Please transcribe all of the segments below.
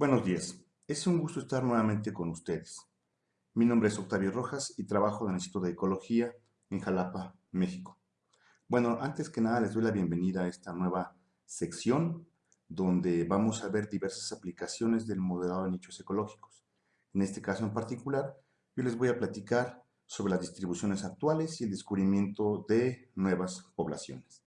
Buenos días. Es un gusto estar nuevamente con ustedes. Mi nombre es Octavio Rojas y trabajo en el Instituto de Ecología en Jalapa, México. Bueno, antes que nada les doy la bienvenida a esta nueva sección donde vamos a ver diversas aplicaciones del modelado de nichos ecológicos. En este caso en particular, yo les voy a platicar sobre las distribuciones actuales y el descubrimiento de nuevas poblaciones.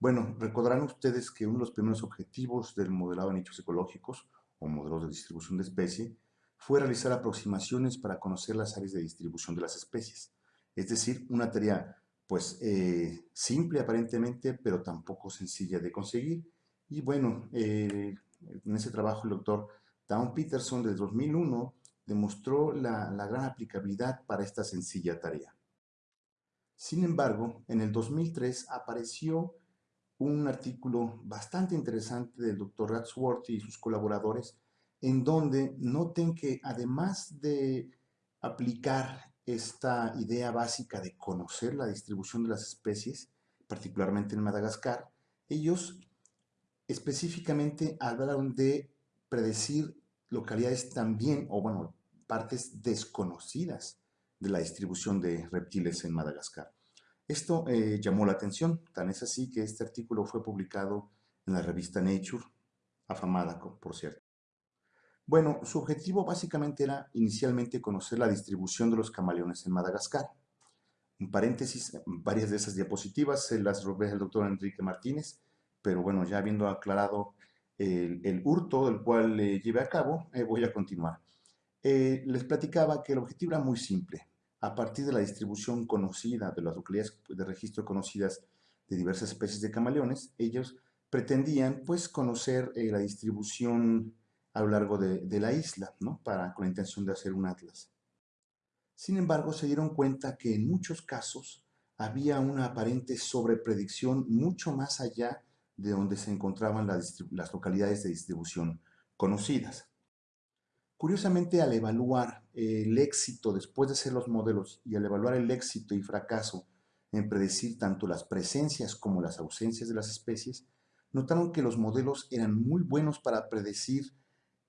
Bueno, recordarán ustedes que uno de los primeros objetivos del modelado de nichos ecológicos o modelos de distribución de especie fue realizar aproximaciones para conocer las áreas de distribución de las especies. Es decir, una tarea pues eh, simple aparentemente, pero tampoco sencilla de conseguir. Y bueno, eh, en ese trabajo el doctor Down Peterson de 2001 demostró la, la gran aplicabilidad para esta sencilla tarea. Sin embargo, en el 2003 apareció un artículo bastante interesante del doctor Ratsworth y sus colaboradores, en donde noten que además de aplicar esta idea básica de conocer la distribución de las especies, particularmente en Madagascar, ellos específicamente hablaron de predecir localidades también, o bueno, partes desconocidas de la distribución de reptiles en Madagascar. Esto eh, llamó la atención, tan es así que este artículo fue publicado en la revista Nature, afamada, por cierto. Bueno, su objetivo básicamente era inicialmente conocer la distribución de los camaleones en Madagascar. En paréntesis, varias de esas diapositivas se las robé al doctor Enrique Martínez, pero bueno, ya habiendo aclarado el, hurto del cual le llevé a cabo, eh, voy a continuar. Eh, les platicaba que el objetivo era muy simple, a partir de la distribución conocida de las localidades de registro conocidas de diversas especies de camaleones, ellos pretendían pues conocer eh, la distribución a lo largo de, la isla, ¿no? Para, con la intención de hacer un atlas. Sin embargo, se dieron cuenta que en muchos casos había una aparente sobrepredicción mucho más allá de donde se encontraban las localidades de distribución conocidas. Curiosamente, al evaluar el éxito después de hacer los modelos y al evaluar el éxito y fracaso en predecir tanto las presencias como las ausencias de las especies, notaron que los modelos eran muy buenos para predecir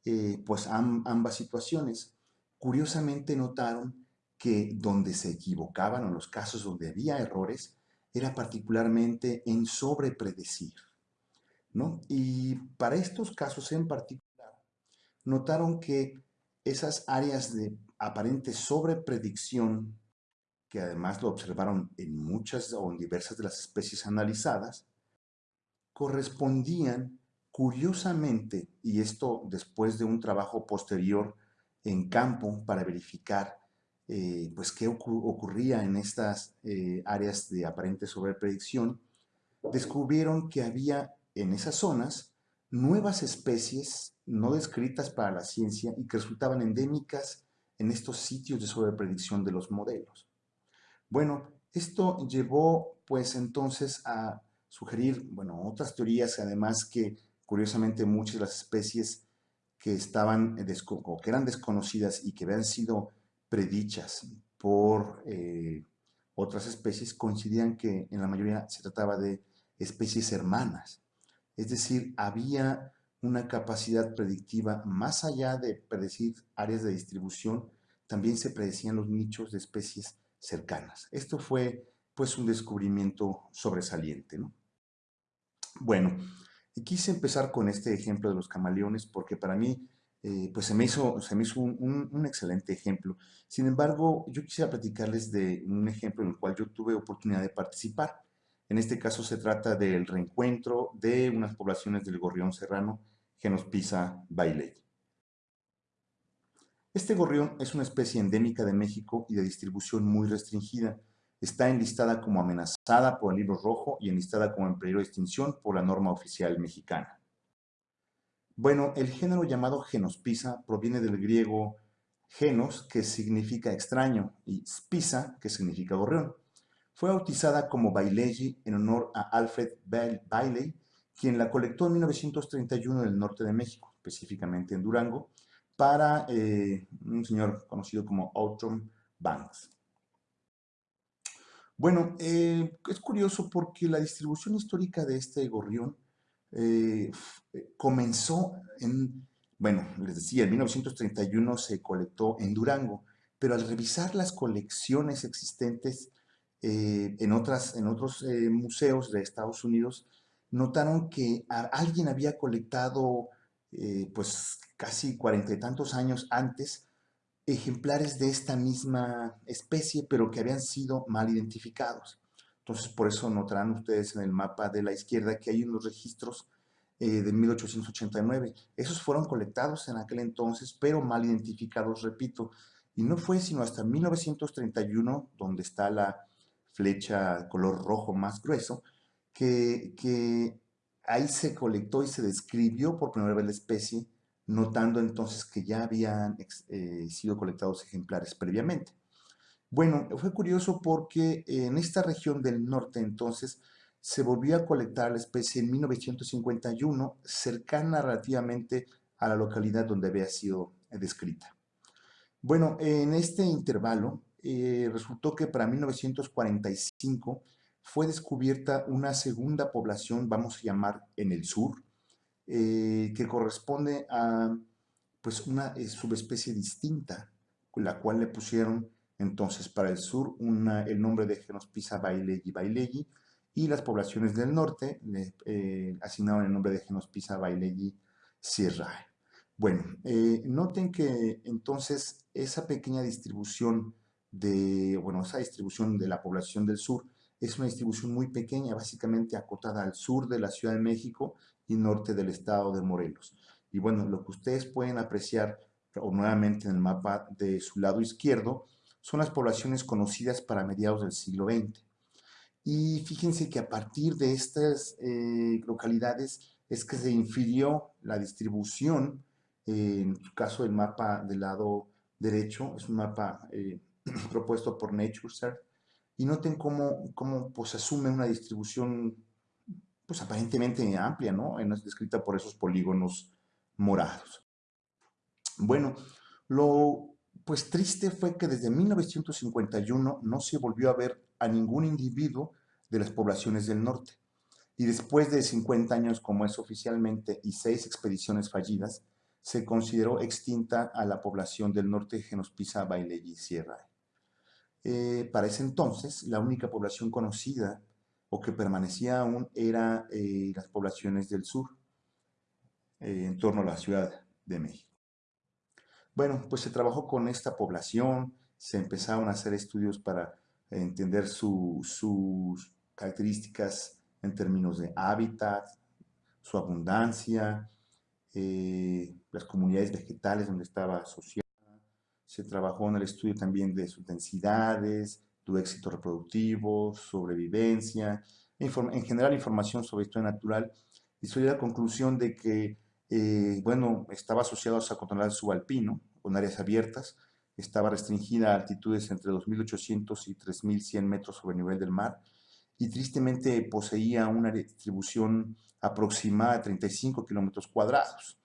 eh, pues ambas situaciones. Curiosamente notaron que donde se equivocaban o en los casos donde había errores era particularmente en sobrepredecir. ¿no? Y para estos casos en particular, notaron que esas áreas de aparente sobrepredicción, que además lo observaron en muchas o en diversas de las especies analizadas, correspondían curiosamente, y esto después de un trabajo posterior en campo para verificar eh, pues qué ocurría en estas eh, áreas de aparente sobrepredicción, descubrieron que había en esas zonas nuevas especies no descritas para la ciencia y que resultaban endémicas en estos sitios de sobrepredicción de los modelos. Bueno, esto llevó pues entonces a sugerir, bueno, otras teorías, además que curiosamente muchas de las especies que estaban o que eran desconocidas y que habían sido predichas por eh, otras especies coincidían que en la mayoría se trataba de especies hermanas. Es decir, había una capacidad predictiva más allá de predecir áreas de distribución, también se predecían los nichos de especies cercanas. Esto fue pues un descubrimiento sobresaliente. ¿no? Bueno, quise empezar con este ejemplo de los camaleones porque para mí eh, pues se me hizo, se me hizo un, un, excelente ejemplo. Sin embargo, yo quisiera platicarles de un ejemplo en el cual yo tuve oportunidad de participar. En este caso se trata del reencuentro de unas poblaciones del gorrión serrano Genospisa bailey. Este gorrión es una especie endémica de México y de distribución muy restringida. Está enlistada como amenazada por el libro rojo y enlistada como en peligro de extinción por la norma oficial mexicana. Bueno, el género llamado Genospisa proviene del griego genos, que significa extraño, y spisa, que significa gorrión. Fue bautizada como Bailey en honor a Alfred Bailey, quien la colectó en 1931 en el norte de México, específicamente en Durango, para eh, un señor conocido como Outram Banks. Bueno, eh, es curioso porque la distribución histórica de este gorrión eh, comenzó en, bueno, les decía, en 1931 se colectó en Durango, pero al revisar las colecciones existentes eh, en, otras, en otros eh, museos de Estados Unidos, notaron que alguien había colectado, pues casi cuarenta y tantos años antes, ejemplares de esta misma especie, pero que habían sido mal identificados. Entonces, por eso notarán ustedes en el mapa de la izquierda que hay unos registros eh, de 1889. Esos fueron colectados en aquel entonces, pero mal identificados, repito. Y no fue sino hasta 1931, donde está la flecha color rojo más grueso, que, que ahí se colectó y se describió por primera vez la especie, notando entonces que ya habían eh, sido colectados ejemplares previamente. Bueno, fue curioso porque en esta región del norte entonces se volvió a colectar la especie en 1951, cercana relativamente a la localidad donde había sido descrita. Bueno, en este intervalo eh, resultó que para 1945 fue descubierta una segunda población, vamos a llamar en el sur, eh, que corresponde a pues una eh, subespecie distinta, la cual le pusieron entonces para el sur el nombre de Genospisa bailegi bailegi y las poblaciones del norte le eh, asignaron el nombre de Genospisa bailegi sierrae. Bueno, noten que entonces esa pequeña distribución de, bueno, esa distribución de la población del sur es una distribución muy pequeña, básicamente acotada al sur de la Ciudad de México y norte del estado de Morelos. Y bueno, lo que ustedes pueden apreciar o nuevamente en el mapa de su lado izquierdo son las poblaciones conocidas para mediados del siglo XX. Y fíjense que a partir de estas eh, localidades es que se infirió la distribución, eh, en su caso el mapa del lado derecho, es un mapa eh, propuesto por NatureServe, y noten cómo, cómo pues, asume una distribución pues aparentemente amplia, ¿no? Es descrita por esos polígonos morados. Bueno, lo pues triste fue que desde 1951 no se volvió a ver a ningún individuo de las poblaciones del norte. Y después de 50 años, como es oficialmente, y seis expediciones fallidas, se consideró extinta a la población del norte Genospisa, y Sierra. Eh, para ese entonces, la única población conocida o que permanecía aún era eh, las poblaciones del sur, eh, en torno a la Ciudad de México. Bueno, pues se trabajó con esta población, se empezaron a hacer estudios para entender sus características en términos de hábitat, su abundancia, las comunidades vegetales donde estaba asociada. Se trabajó en el estudio también de sus densidades, tu éxito reproductivo, sobrevivencia, en general información sobre historia natural, y soy la conclusión de que, eh, bueno, estaba asociado a controlar subalpino, con áreas abiertas, estaba restringida a altitudes entre 2.800 y 3.100 metros sobre el nivel del mar, y tristemente poseía una distribución aproximada de 35 kilómetros cuadrados,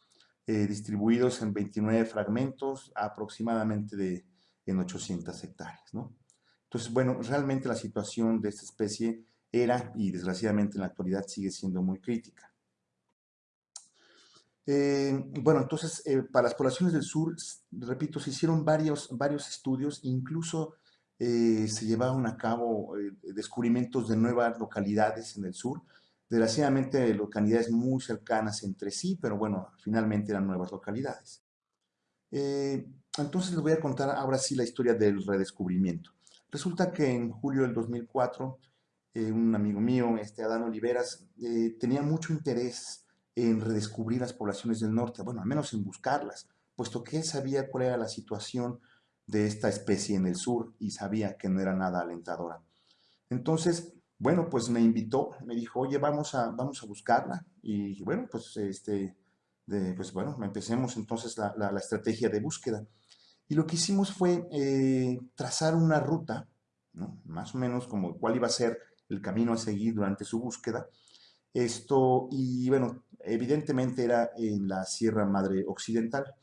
eh, distribuidos en 29 fragmentos aproximadamente de en 800 hectáreas, ¿no? Entonces, bueno, realmente la situación de esta especie era y desgraciadamente en la actualidad sigue siendo muy crítica. Eh, bueno, entonces, eh, para las poblaciones del sur, repito, se hicieron varios, varios estudios, incluso se llevaron a cabo descubrimientos de nuevas localidades en el sur, desgraciadamente localidades muy cercanas entre sí, pero bueno, finalmente eran nuevas localidades. entonces les voy a contar ahora sí la historia del redescubrimiento. Resulta que en julio del 2004, eh, un amigo mío, este Adán Oliveras, eh, tenía mucho interés en redescubrir las poblaciones del norte, bueno, al menos en buscarlas, puesto que él sabía cuál era la situación de esta especie en el sur y sabía que no era nada alentadora. Entonces, bueno, pues me invitó, me dijo, oye, vamos a, vamos a buscarla. Y bueno, pues, este, pues bueno, empecemos entonces la, estrategia de búsqueda. Y lo que hicimos fue eh, trazar una ruta, más o menos como cuál iba a ser el camino a seguir durante su búsqueda. Esto, y bueno, evidentemente era en la Sierra Madre Occidental.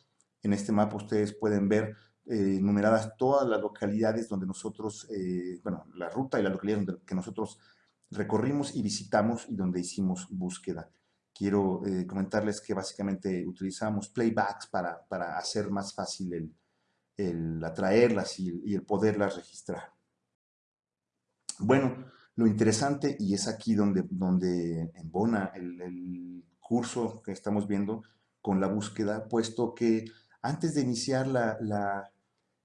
En este mapa ustedes pueden ver eh, numeradas todas las localidades donde nosotros, eh, bueno, la ruta y la localidad que nosotros recorrimos y visitamos y donde hicimos búsqueda. quiero eh, comentarles que básicamente utilizamos playbacks para, para hacer más fácil el, el atraerlas y, y, el poderlas registrar. Bueno, lo interesante, y es aquí donde, donde embona el, el curso que estamos viendo con la búsqueda, puesto que antes de iniciar la, la,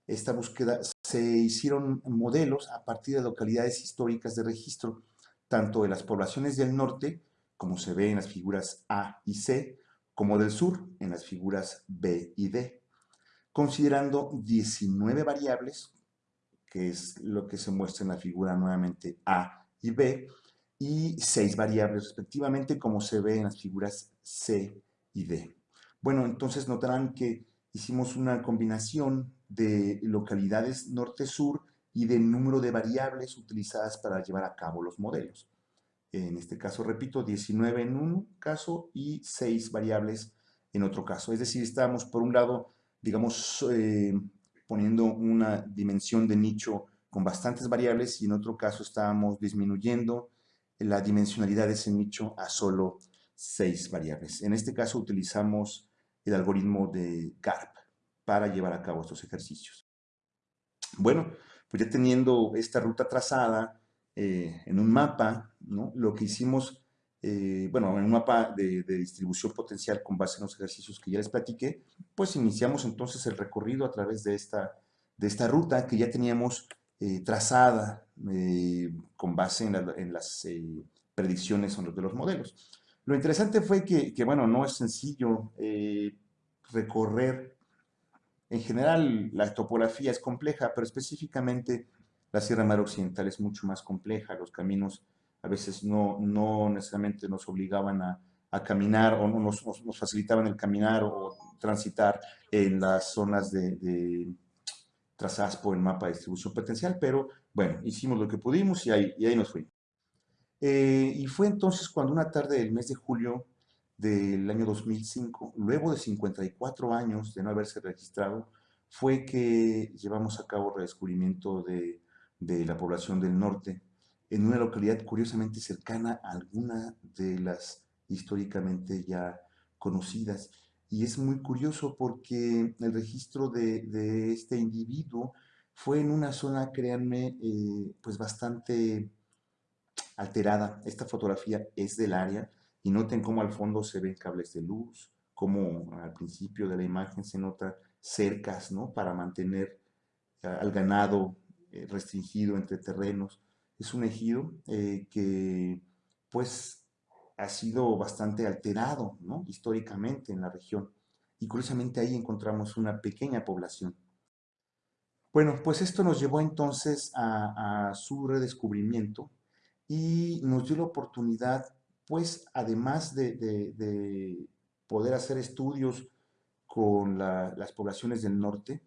esta búsqueda se hicieron modelos a partir de localidades históricas de registro, tanto de las poblaciones del norte, como se ve en las figuras A y C, como del sur, en las figuras B y D, considerando 19 variables, que es lo que se muestra en la figura nuevamente A y B, y 6 variables respectivamente, como se ve en las figuras C y D. Bueno, entonces notarán que hicimos una combinación de localidades norte-sur y de número de variables utilizadas para llevar a cabo los modelos. En este caso, repito, 19 en un caso y 6 variables en otro caso. Es decir, estábamos por un lado, digamos, eh, poniendo una dimensión de nicho con bastantes variables y en otro caso estábamos disminuyendo la dimensionalidad de ese nicho a solo 6 variables. En este caso utilizamos el algoritmo de GARP para llevar a cabo estos ejercicios. Bueno, pues ya teniendo esta ruta trazada eh, en un mapa, ¿no? lo que hicimos, eh, bueno, en un mapa de, distribución potencial con base en los ejercicios que ya les platiqué, pues iniciamos entonces el recorrido a través de esta, de esta ruta que ya teníamos eh, trazada con base en, la, las predicciones de los modelos. Lo interesante fue que, que bueno, no es sencillo recorrer en general, la topografía es compleja, pero específicamente la Sierra Madre Occidental es mucho más compleja. Los caminos a veces no, no necesariamente nos obligaban a, caminar o nos, facilitaban el caminar o transitar en las zonas de, de, trazadas por el mapa de distribución potencial, pero bueno, hicimos lo que pudimos y ahí, y ahí nos fuimos. Eh, y fue entonces cuando una tarde del mes de julio del año 2005, luego de 54 años de no haberse registrado, fue que llevamos a cabo redescubrimiento de, de la población del norte en una localidad curiosamente cercana a alguna de las históricamente ya conocidas. Y es muy curioso porque el registro de, de este individuo fue en una zona, créanme, eh, pues bastante alterada. Esta fotografía es del área, y noten cómo al fondo se ven cables de luz, cómo al principio de la imagen se nota cercas, ¿no? Para mantener al ganado eh, restringido entre terrenos. Es un ejido eh, que, pues, ha sido bastante alterado, ¿no? Históricamente en la región. Y curiosamente ahí encontramos una pequeña población. Bueno, pues esto nos llevó entonces a, a su redescubrimiento y nos dio la oportunidad pues además de, de, de poder hacer estudios con la, las poblaciones del norte,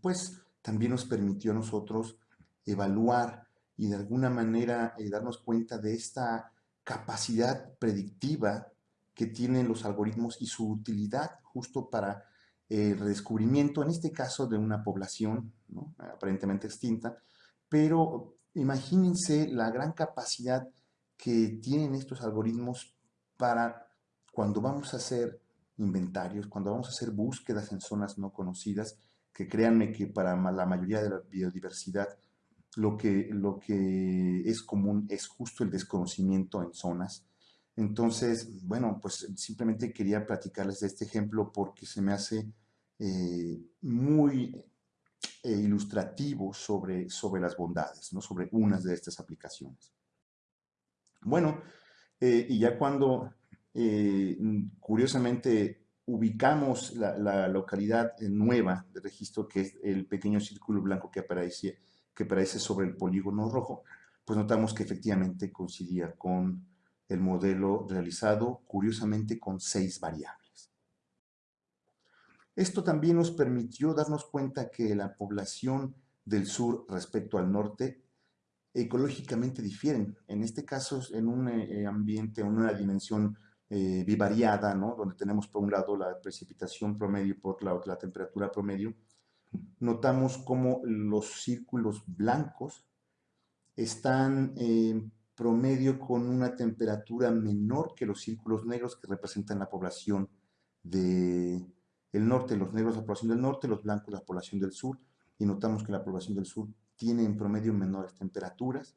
pues también nos permitió a nosotros evaluar y de alguna manera eh, darnos cuenta de esta capacidad predictiva que tienen los algoritmos y su utilidad justo para el redescubrimiento, en este caso de una población aparentemente extinta, pero imagínense la gran capacidad que tienen estos algoritmos para cuando vamos a hacer inventarios, cuando vamos a hacer búsquedas en zonas no conocidas, que créanme que para la mayoría de la biodiversidad lo que, lo que es común es justo el desconocimiento en zonas. Entonces, bueno, pues simplemente quería platicarles de este ejemplo porque se me hace eh, muy eh, ilustrativo sobre, sobre las bondades, ¿no? sobre unas de estas aplicaciones. Bueno, eh, y ya cuando eh, curiosamente ubicamos la, localidad nueva de registro, que es el pequeño círculo blanco que aparece sobre el polígono rojo, pues notamos que efectivamente coincidía con el modelo realizado, curiosamente con seis variables. Esto también nos permitió darnos cuenta que la población del sur respecto al norte ecológicamente difieren. En este caso, en un eh, ambiente, en una dimensión eh, bivariada, ¿no? donde tenemos por un lado la precipitación promedio y por la la temperatura promedio, notamos cómo los círculos blancos están eh, promedio con una temperatura menor que los círculos negros que representan la población del norte, los negros la población del norte, los blancos la población del sur, y notamos que la población del sur tiene en promedio menores temperaturas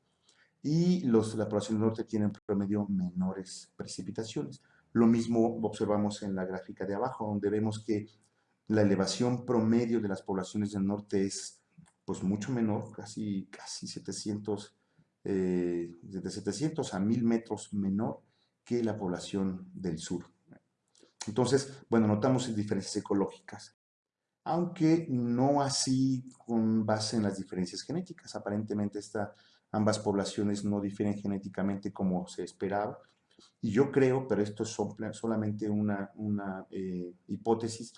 y los, la población norte tiene en promedio menores precipitaciones. Lo mismo observamos en la gráfica de abajo, donde vemos que la elevación promedio de las poblaciones del norte es pues mucho menor, casi, casi 700, eh, de 700 a 1000 metros menor que la población del sur. Entonces, bueno, notamos diferencias ecológicas, aunque no así con base en las diferencias genéticas. Aparentemente esta, ambas poblaciones no difieren genéticamente como se esperaba. Y yo creo, pero esto es solamente una, una eh, hipótesis,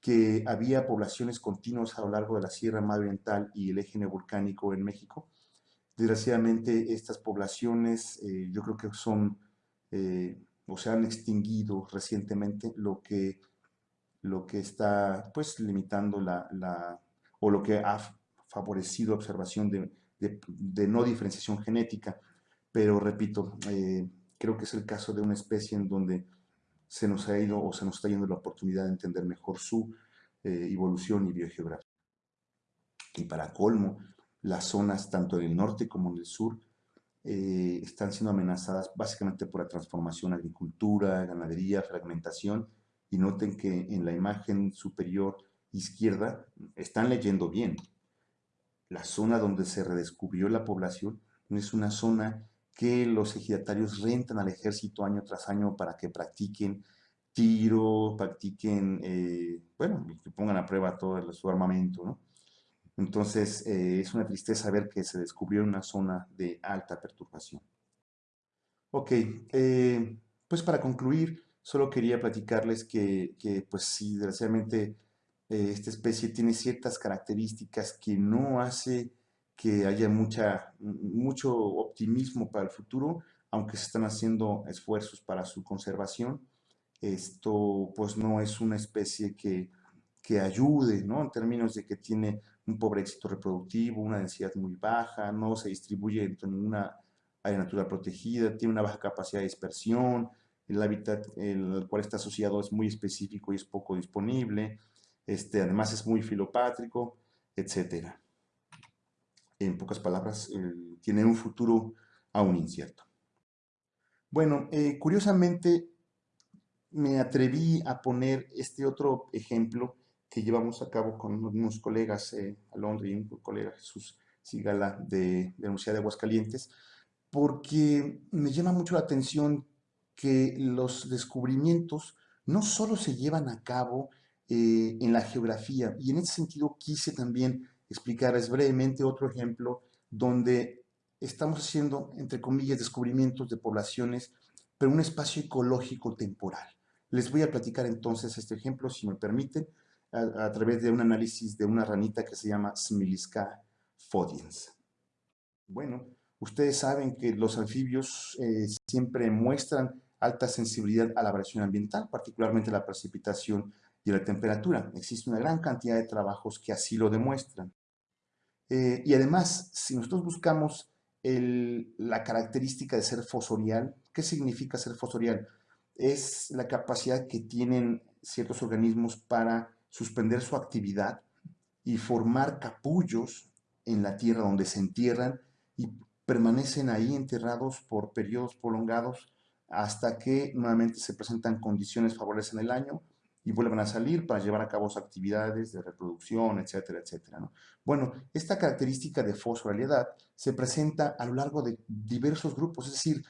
que había poblaciones continuas a lo largo de la Sierra Madre Oriental y el eje neovolcánico en México. Desgraciadamente, estas poblaciones eh, yo creo que son eh, o se han extinguido recientemente, lo que, lo que está pues limitando la, la o lo que ha favorecido observación de, de, no diferenciación genética. Pero repito, eh, creo que es el caso de una especie en donde se nos ha ido o se nos está yendo la oportunidad de entender mejor su eh, evolución y biogeografía. Y para colmo, las zonas tanto del norte como del sur eh, están siendo amenazadas básicamente por la transformación agricultura, ganadería, fragmentación. Y noten que en la imagen superior izquierda están leyendo bien. La zona donde se redescubrió la población es una zona que los ejidatarios rentan al ejército año tras año para que practiquen tiro, practiquen, eh, bueno, que pongan a prueba todo su armamento, ¿no? Entonces, eh, es una tristeza ver que se descubrió una zona de alta perturbación. Ok, eh, pues para concluir, solo quería platicarles que, que pues sí, desgraciadamente, esta especie tiene ciertas características que no hace que haya mucha, mucho optimismo para el futuro, aunque se están haciendo esfuerzos para su conservación. Esto pues no es una especie que, que ayude, ¿no? En términos de que tiene un pobre éxito reproductivo, una densidad muy baja, no se distribuye dentro de ninguna área natural protegida, tiene una baja capacidad de dispersión, el hábitat el cual está asociado es muy específico y es poco disponible, este, además es muy filopátrico, etcétera en pocas palabras, tiene un futuro aún incierto. Bueno, eh, curiosamente me atreví a poner este otro ejemplo que llevamos a cabo con unos colegas, eh, Alondra y un colega Jesús Sigala de, la Universidad de Aguascalientes, porque me llama mucho la atención que los descubrimientos no solo se llevan a cabo eh, en la geografía, y en ese sentido quise también explicarles brevemente otro ejemplo donde estamos haciendo, entre comillas, descubrimientos de poblaciones, pero un espacio ecológico temporal. Les voy a platicar entonces este ejemplo, si me permiten, a, través de un análisis de una ranita que se llama Smilisca fodiens. Bueno, ustedes saben que los anfibios eh, siempre muestran alta sensibilidad a la variación ambiental, particularmente la precipitación y la temperatura. Existe una gran cantidad de trabajos que así lo demuestran. Eh, y además, si nosotros buscamos la característica de ser fosorial, ¿qué significa ser fosorial? Es la capacidad que tienen ciertos organismos para suspender su actividad y formar capullos en la tierra donde se entierran y permanecen ahí enterrados por periodos prolongados hasta que nuevamente se presentan condiciones favorables en el año y vuelvan a salir para llevar a cabo sus actividades de reproducción, etcétera, etcétera. ¿no? Bueno, esta característica de fosforalidad se presenta a lo largo de diversos grupos, es decir,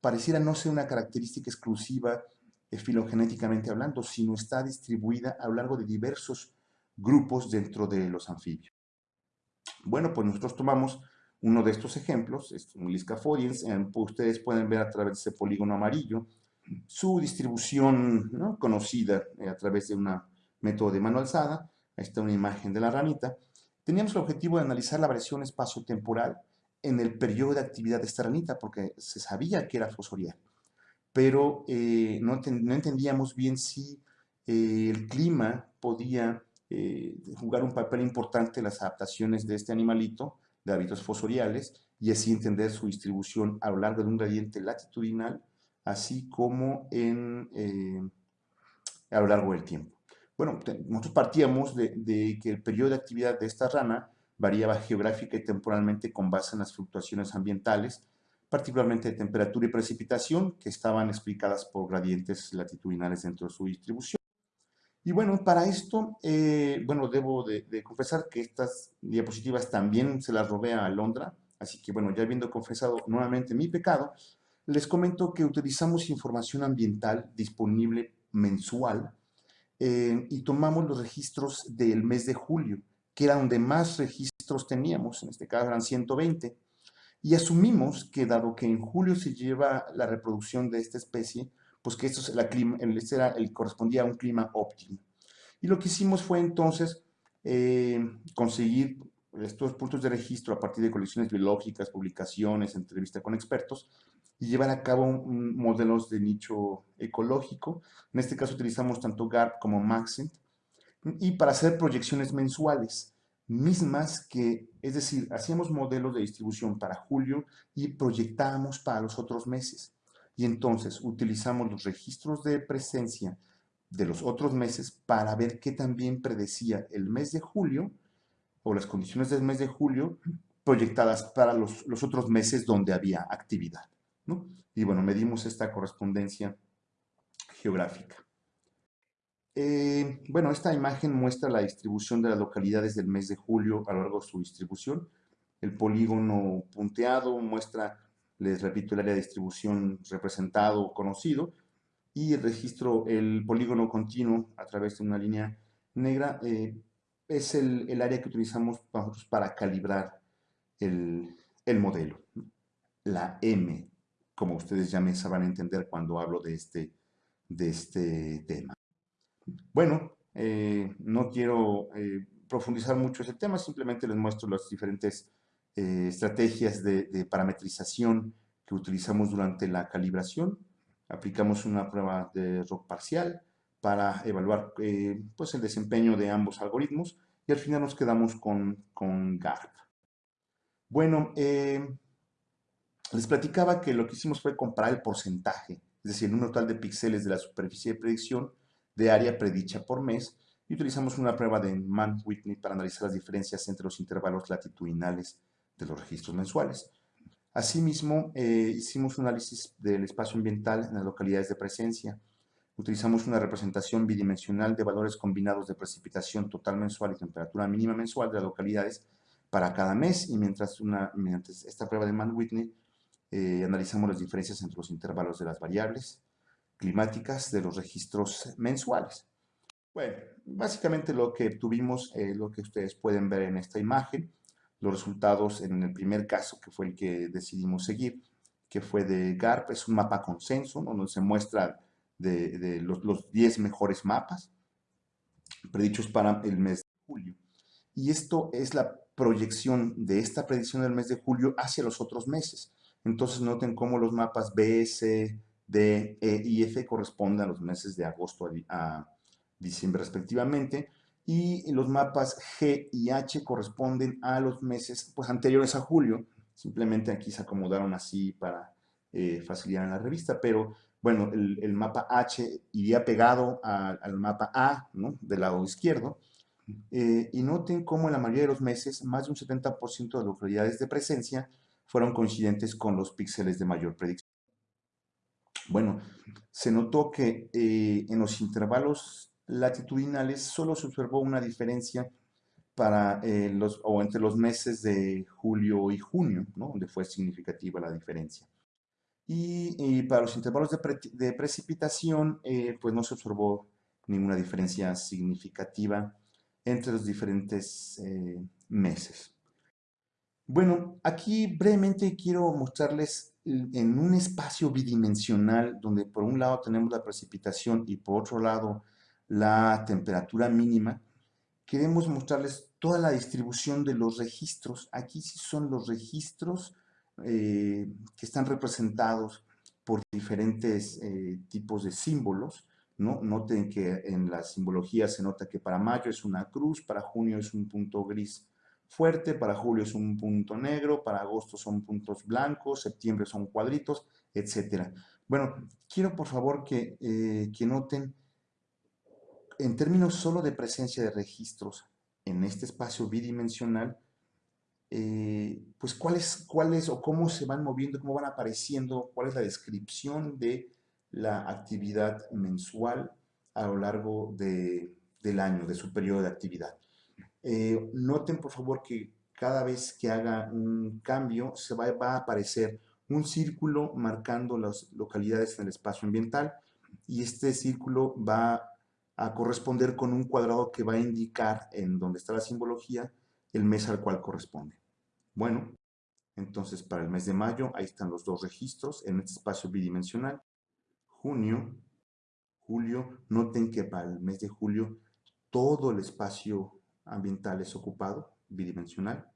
pareciera no ser una característica exclusiva eh, filogenéticamente hablando, sino está distribuida a lo largo de diversos grupos dentro de los anfibios. Bueno, pues nosotros tomamos uno de estos ejemplos, es un Liscafodiens, ustedes pueden ver a través de ese polígono amarillo, su distribución conocida eh, a través de un método de mano alzada. Ahí está una imagen de la ranita. Teníamos el objetivo de analizar la variación espacio-temporal en el periodo de actividad de esta ranita, porque se sabía que era fosorial. Pero eh, no, entendíamos bien si eh, el clima podía jugar un papel importante en las adaptaciones de este animalito de hábitos fosoriales y así entender su distribución a lo largo de un gradiente latitudinal, así como en, eh, a lo largo del tiempo. Bueno, nosotros partíamos de, de, que el periodo de actividad de esta rana variaba geográfica y temporalmente con base en las fluctuaciones ambientales, particularmente de temperatura y precipitación, que estaban explicadas por gradientes latitudinales dentro de su distribución. Y bueno, para esto, eh, bueno, debo de, confesar que estas diapositivas también se las robé a Londra, así que bueno, ya habiendo confesado nuevamente mi pecado, les comento que utilizamos información ambiental disponible mensual eh, y tomamos los registros del mes de julio, que era donde más registros teníamos, en este caso eran 120, y asumimos que dado que en julio se lleva la reproducción de esta especie, pues que esto clima, este el, correspondía a un clima óptimo. Y lo que hicimos fue entonces eh, conseguir estos puntos de registro a partir de colecciones biológicas, publicaciones, entrevistas con expertos y llevar a cabo modelos de nicho ecológico. En este caso utilizamos tanto GARP como Maxent y para hacer proyecciones mensuales mismas que, es decir, hacíamos modelos de distribución para julio y proyectábamos para los otros meses. Y entonces utilizamos los registros de presencia de los otros meses para ver qué también predecía el mes de julio o las condiciones del mes de julio proyectadas para los, los otros meses donde había actividad. ¿no? Y bueno, medimos esta correspondencia geográfica. Eh, bueno, esta imagen muestra la distribución de las localidades del mes de julio a lo largo de su distribución. El polígono punteado muestra les repito, el área de distribución representado o conocido, y registro, el polígono continuo a través de una línea negra, eh, es el, el, área que utilizamos para calibrar el, el, modelo. La M, como ustedes ya me sabrán entender cuando hablo de este, de este tema. Bueno, eh, no quiero eh, profundizar mucho ese tema, simplemente les muestro las diferentes eh, estrategias de, parametrización que utilizamos durante la calibración. Aplicamos una prueba de ROC parcial para evaluar eh, pues el desempeño de ambos algoritmos y al final nos quedamos con, con GARP. Bueno, eh, les platicaba que lo que hicimos fue comparar el porcentaje, es decir, el número total de píxeles de la superficie de predicción de área predicha por mes y utilizamos una prueba de Mann-Whitney para analizar las diferencias entre los intervalos latitudinales de los registros mensuales. Asimismo, eh, hicimos un análisis del espacio ambiental en las localidades de presencia. Utilizamos una representación bidimensional de valores combinados de precipitación total mensual y temperatura mínima mensual de las localidades para cada mes y mientras una, mediante esta prueba de Mann-Whitney eh, analizamos las diferencias entre los intervalos de las variables climáticas de los registros mensuales. Bueno, básicamente lo que tuvimos, es lo que ustedes pueden ver en esta imagen, los resultados en el primer caso, que fue el que decidimos seguir, que fue de GARP, es un mapa consenso, donde se muestra de, los, los 10 mejores mapas predichos para el mes de julio. Y esto es la proyección de esta predicción del mes de julio hacia los otros meses. Entonces noten cómo los mapas B, C, D, E y F corresponden a los meses de agosto a, a diciembre respectivamente, y los mapas G y H corresponden a los meses pues, anteriores a julio. Simplemente aquí se acomodaron así para eh, facilitar en la revista, pero bueno, el, mapa H iría pegado al mapa A, ¿no? Del lado izquierdo. Eh, y noten cómo en la mayoría de los meses, más de un 70% de las localidades de presencia fueron coincidentes con los píxeles de mayor predicción. Bueno, se notó que eh, en los intervalos latitudinales solo se observó una diferencia para eh, los, o entre los meses de julio y junio, ¿no? donde fue significativa la diferencia. Y, para los intervalos de, precipitación, eh, pues no se observó ninguna diferencia significativa entre los diferentes eh, meses. Bueno, aquí brevemente quiero mostrarles en un espacio bidimensional donde por un lado tenemos la precipitación y por otro lado la temperatura mínima, queremos mostrarles toda la distribución de los registros. Aquí sí son los registros eh, que están representados por diferentes eh, tipos de símbolos. ¿no? Noten que en la simbología se nota que para mayo es una cruz, para junio es un punto gris fuerte, para julio es un punto negro, para agosto son puntos blancos, septiembre son cuadritos, etc. Bueno, quiero por favor que, eh, que noten, en términos solo de presencia de registros en este espacio bidimensional, eh, pues cuáles, cuáles o cómo se van moviendo, cómo van apareciendo, cuál es la descripción de la actividad mensual a lo largo del año, de su periodo de actividad. Eh, noten por favor que cada vez que haga un cambio se va, va, a aparecer un círculo marcando las localidades en el espacio ambiental y este círculo va a corresponder con un cuadrado que va a indicar en donde está la simbología el mes al cual corresponde. Bueno, entonces para el mes de mayo, ahí están los dos registros en este espacio bidimensional. Junio, julio, noten que para el mes de julio todo el espacio ambiental es ocupado, bidimensional.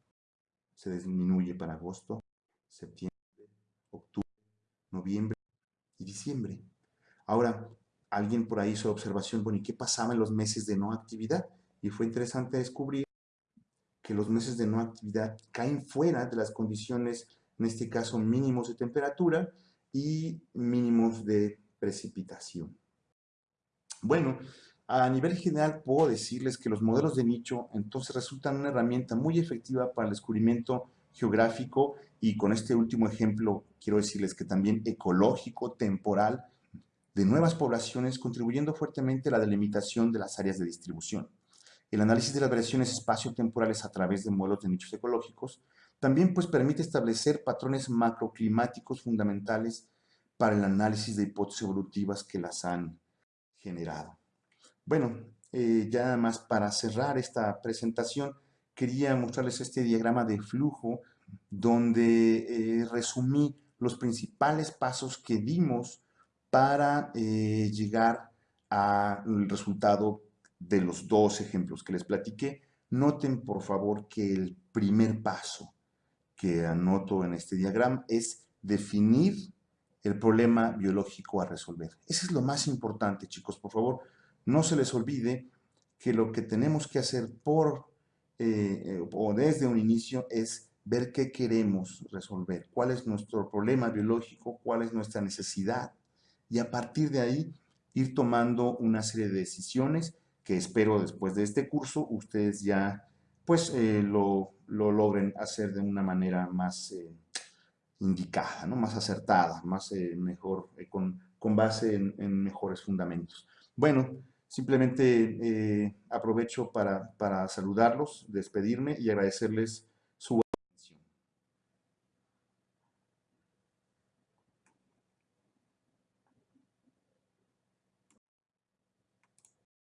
Se disminuye para agosto, septiembre, octubre, noviembre y diciembre. Ahora, alguien por ahí hizo observación, bueno, ¿y qué pasaba en los meses de no actividad? Y fue interesante descubrir que los meses de no actividad caen fuera de las condiciones, en este caso mínimos de temperatura y mínimos de precipitación. Bueno, a nivel general puedo decirles que los modelos de nicho entonces resultan una herramienta muy efectiva para el descubrimiento geográfico y con este último ejemplo quiero decirles que también ecológico, temporal, de nuevas poblaciones, contribuyendo fuertemente a la delimitación de las áreas de distribución. El análisis de las variaciones espacio-temporales a través de modelos de nichos ecológicos también pues, permite establecer patrones macroclimáticos fundamentales para el análisis de hipótesis evolutivas que las han generado. Bueno, eh, ya más para cerrar esta presentación, quería mostrarles este diagrama de flujo donde eh, resumí los principales pasos que dimos para eh, llegar al resultado de los dos ejemplos que les platiqué. Noten, por favor, que el primer paso que anoto en este diagrama es definir el problema biológico a resolver. Eso es lo más importante, chicos. Por favor, no se les olvide que lo que tenemos que hacer por eh, eh, o desde un inicio es ver qué queremos resolver, cuál es nuestro problema biológico, cuál es nuestra necesidad y a partir de ahí ir tomando una serie de decisiones que espero después de este curso ustedes ya pues eh, lo, logren hacer de una manera más eh, indicada, ¿no? más acertada, más eh, mejor, con, con, base en, en, mejores fundamentos. Bueno, simplemente aprovecho para, para saludarlos, despedirme y agradecerles